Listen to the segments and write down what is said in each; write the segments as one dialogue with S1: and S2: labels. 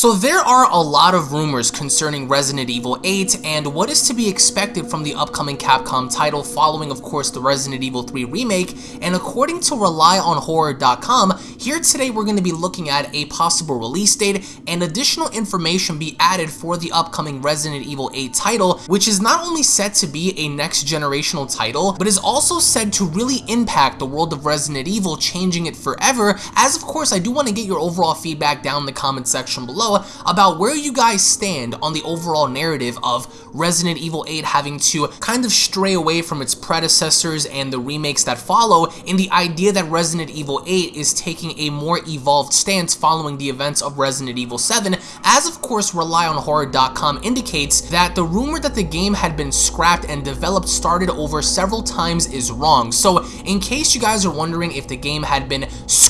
S1: So there are a lot of rumors concerning Resident Evil 8 and what is to be expected from the upcoming Capcom title following of course the Resident Evil 3 remake. And according to RelyOnHorror.com, here today we're going to be looking at a possible release date and additional information be added for the upcoming Resident Evil 8 title which is not only set to be a next generational title but is also said to really impact the world of Resident Evil changing it forever. As of course I do want to get your overall feedback down in the comment section below about where you guys stand on the overall narrative of Resident Evil 8 having to kind of stray away from its predecessors and the remakes that follow in the idea that Resident Evil 8 is taking a more evolved stance following the events of Resident Evil 7, as of course RelyOnHorror.com indicates that the rumor that the game had been scrapped and developed started over several times is wrong. So in case you guys are wondering if the game had been scrapped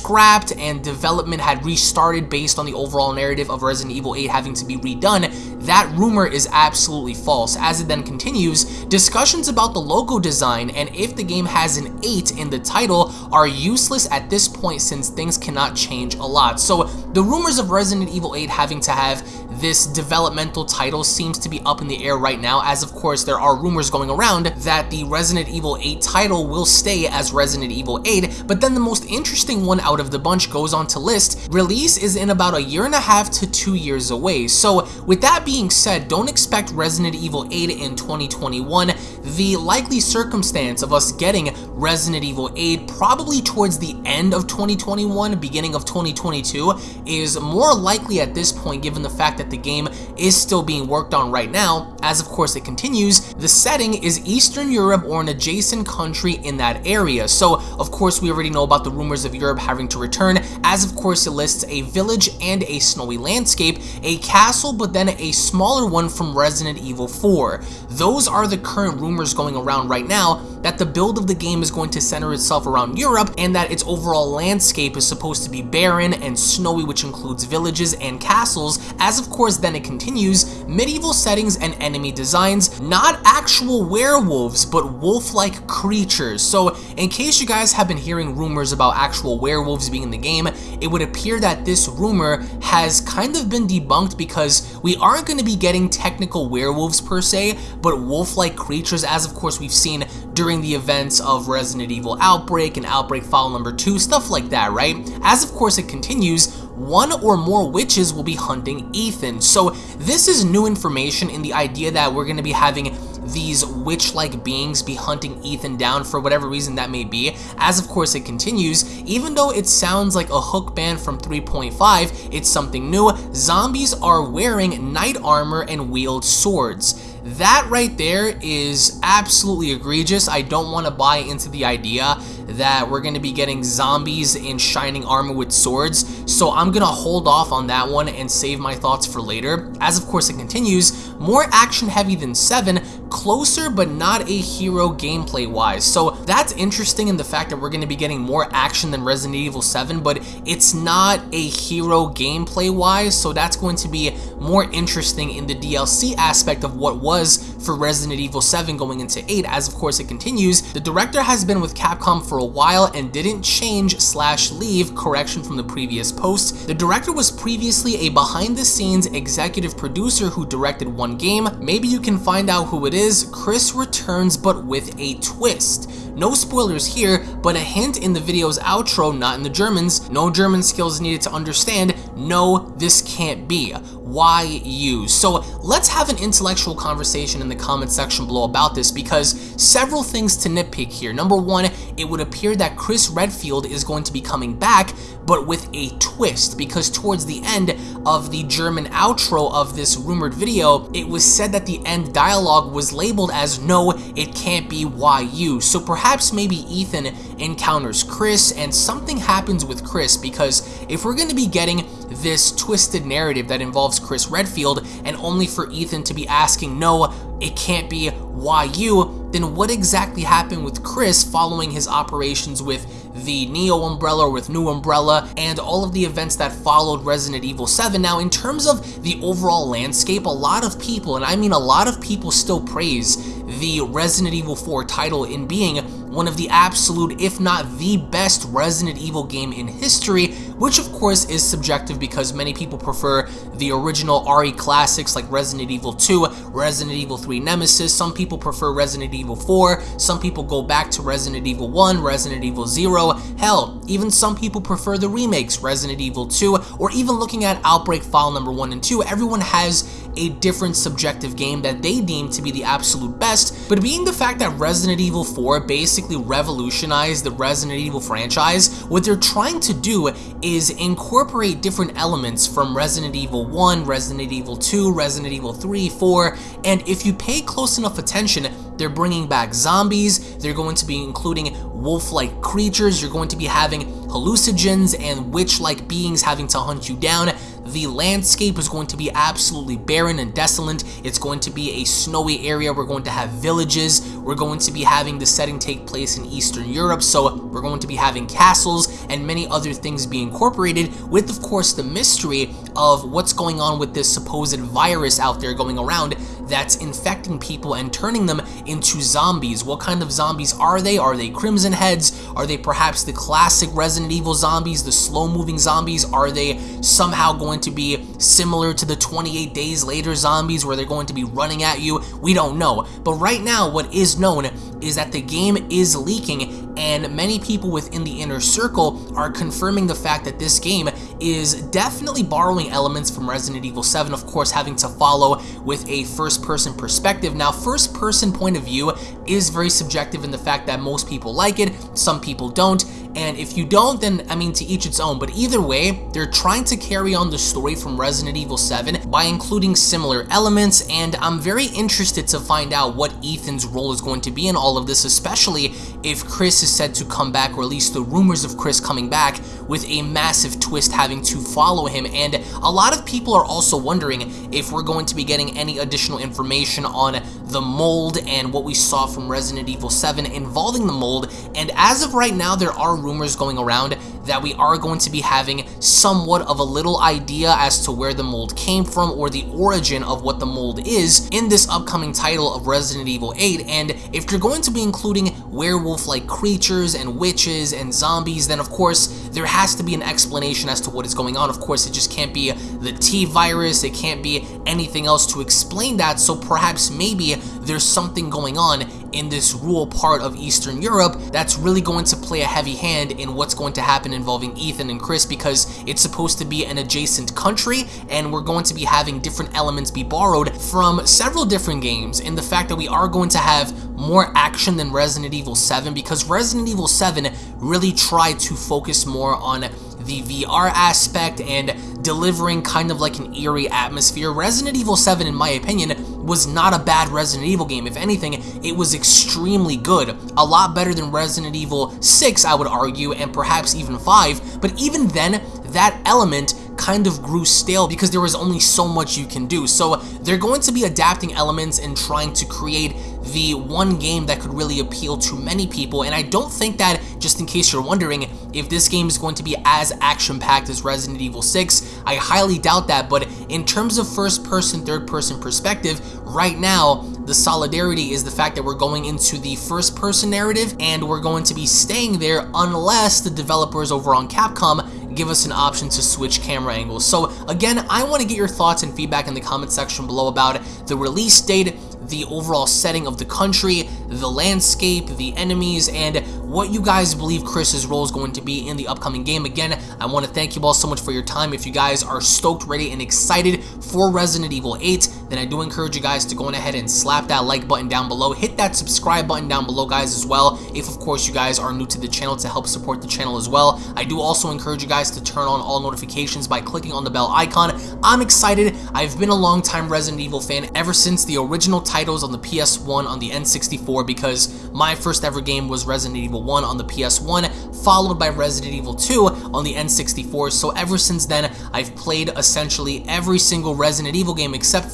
S1: and development had restarted based on the overall narrative of Resident Evil 8 having to be redone, that rumor is absolutely false. As it then continues, discussions about the logo design and if the game has an 8 in the title are useless at this point since things cannot change a lot. So the rumors of Resident Evil 8 having to have this developmental title seems to be up in the air right now, as of course there are rumors going around that the Resident Evil 8 title will stay as Resident Evil 8, but then the most interesting one out of the bunch goes on to list, release is in about a year and a half to two years away. So with that being said, don't expect Resident Evil 8 in 2021. The likely circumstance of us getting Resident Evil 8 probably towards the end of 2021, beginning of 2022, is more likely at this point given the fact that the game is still being worked on right now, as of course it continues, the setting is Eastern Europe or an adjacent country in that area. So of course we already know about the rumors of Europe having to return, as of course it lists a village and a snowy landscape, a castle, but then a smaller one from Resident Evil 4. Those are the current rumors going around right now that the build of the game is going to center itself around Europe and that its overall landscape is supposed to be barren and snowy which includes villages and castles. As of course then it continues medieval settings and enemy designs not actual werewolves but wolf-like creatures. So in case you guys have been hearing rumors about actual werewolves being in the game it would appear that this rumor has kind of been debunked because we aren't going to be getting technical werewolves per se but wolf-like creatures as of course we've seen during the events of Resident Evil Outbreak and Outbreak File number 2, stuff like that, right? As of course it continues, one or more witches will be hunting Ethan. So this is new information in the idea that we're going to be having these witch-like beings be hunting Ethan down for whatever reason that may be. As of course it continues, even though it sounds like a Hookman from 3.5, it's something new. Zombies are wearing knight armor and wield swords. That right there is absolutely egregious. I don't want to buy into the idea that we're going to be getting zombies in shining armor with swords, so I'm going to hold off on that one and save my thoughts for later. As of course it continues, more action heavy than 7, closer but not a hero gameplay wise. So that's interesting in the fact that we're going to be getting more action than Resident Evil 7, but it's not a hero gameplay wise, so that's going to be more interesting in the DLC aspect of what was for Resident Evil 7 going into 8 as of course it continues. The director has been with Capcom for a while and didn't change slash leave correction from the previous post. The director was previously a behind the scenes executive producer who directed one game. Maybe you can find out who it is. Chris returns but with a twist. No spoilers here, but a hint in the video's outro, not in the Germans. No German skills needed to understand. No, this can't be why you? So let's have an intellectual conversation in the comment section below about this because several things to nitpick here. Number one, it would appear that Chris Redfield is going to be coming back, but with a twist because towards the end of the German outro of this rumored video, it was said that the end dialogue was labeled as no, it can't be why you. So perhaps maybe Ethan encounters Chris and something happens with Chris because if we're going to be getting this twisted narrative that involves Chris Redfield and only for Ethan to be asking, no, it can't be why you, then what exactly happened with Chris following his operations with the Neo Umbrella with New Umbrella and all of the events that followed Resident Evil 7. Now, in terms of the overall landscape, a lot of people, and I mean a lot of people still praise the Resident Evil 4 title in being one of the absolute, if not the best Resident Evil game in history, which of course is subjective because many people prefer the original RE classics like Resident Evil 2, Resident Evil 3 Nemesis, some people prefer Resident Evil 4, some people go back to Resident Evil 1, Resident Evil 0, hell, even some people prefer the remakes, Resident Evil 2, or even looking at Outbreak File number 1 and 2, everyone has a different subjective game that they deem to be the absolute best, but being the fact that Resident Evil 4 basically revolutionized the Resident Evil franchise, what they're trying to do is incorporate different elements from Resident Evil 1, Resident Evil 2, Resident Evil 3, 4, and if you pay close enough attention, they're bringing back zombies, they're going to be including wolf-like creatures, you're going to be having hallucinogens and witch-like beings having to hunt you down, the landscape is going to be absolutely barren and desolate. It's going to be a snowy area. We're going to have villages. We're going to be having the setting take place in Eastern Europe. So we're going to be having castles and many other things be incorporated with, of course, the mystery of what's going on with this supposed virus out there going around that's infecting people and turning them into zombies. What kind of zombies are they? Are they Crimson Heads? Are they perhaps the classic Resident Evil zombies, the slow-moving zombies? Are they somehow going to be similar to the 28 Days Later zombies where they're going to be running at you? We don't know. But right now, what is known is that the game is leaking and many people within the inner circle are confirming the fact that this game is definitely borrowing elements from Resident Evil 7, of course having to follow with a first-person perspective. Now, first-person point of view is very subjective in the fact that most people like it, some people don't, and if you don't, then, I mean, to each its own. But either way, they're trying to carry on the story from Resident Evil 7 by including similar elements, and I'm very interested to find out what Ethan's role is going to be in all of this, especially if Chris is said to come back, or at least the rumors of Chris coming back, with a massive twist having to follow him. And a lot of people are also wondering if we're going to be getting any additional information on the mold and what we saw from Resident Evil 7 involving the mold. And as of right now, there are rumors going around that we are going to be having somewhat of a little idea as to where the mold came from or the origin of what the mold is in this upcoming title of Resident Evil 8 and if you're going to be including werewolf-like creatures and witches and zombies then of course there has to be an explanation as to what is going on. Of course it just can't be the T virus. It can't be anything else to explain that. So perhaps maybe there's something going on in this rural part of Eastern Europe that's really going to play a heavy hand in what's going to happen involving Ethan and Chris because it's supposed to be an adjacent country and we're going to be having different elements be borrowed from several different games in the fact that we are going to have more action than Resident Evil 7 because Resident Evil 7 really tried to focus more on the VR aspect and delivering kind of like an eerie atmosphere. Resident Evil 7, in my opinion, was not a bad Resident Evil game. If anything, it was extremely good. A lot better than Resident Evil 6, I would argue, and perhaps even 5. But even then, that element kind of grew stale because there was only so much you can do. So they're going to be adapting elements and trying to create the one game that could really appeal to many people. And I don't think that, just in case you're wondering, if this game is going to be as action-packed as Resident Evil 6, I highly doubt that. But in terms of first-person, third-person perspective, right now, the solidarity is the fact that we're going into the first-person narrative and we're going to be staying there unless the developers over on Capcom give us an option to switch camera angles. So again, I want to get your thoughts and feedback in the comment section below about the release date, the overall setting of the country, the landscape, the enemies, and what you guys believe Chris's role is going to be in the upcoming game. Again, I want to thank you all so much for your time. If you guys are stoked, ready, and excited for Resident Evil 8, then I do encourage you guys to go ahead and slap that like button down below. Hit that subscribe button down below, guys, as well. If, of course, you guys are new to the channel to help support the channel as well. I do also encourage you guys to turn on all notifications by clicking on the bell icon. I'm excited. I've been a long time Resident Evil fan ever since the original titles on the PS1 on the N64 because my first ever game was Resident Evil 1 on the PS1, followed by Resident Evil 2 on the N64. So ever since then, I've played essentially every single Resident Evil game except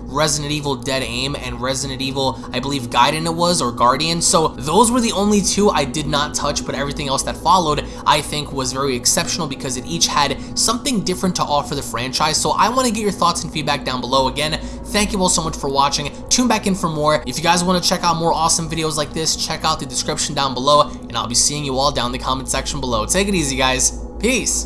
S1: Resident Evil Dead Aim and Resident Evil, I believe Gaiden it was, or Guardian. So those were the only two I did not touch, but everything else that followed, I think was very exceptional because it each had something different to offer the franchise. So I want to get your thoughts and feedback down below. Again, Thank you all so much for watching. Tune back in for more. If you guys want to check out more awesome videos like this, check out the description down below, and I'll be seeing you all down in the comment section below. Take it easy, guys. Peace.